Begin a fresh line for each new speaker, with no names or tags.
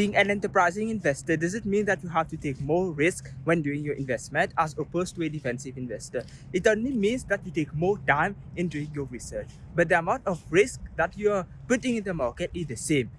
being an enterprising investor does it mean that you have to take more risk when doing your investment as opposed to a defensive investor. It only means that you take more time in doing your research, but the amount of risk that you're putting in the market is the same.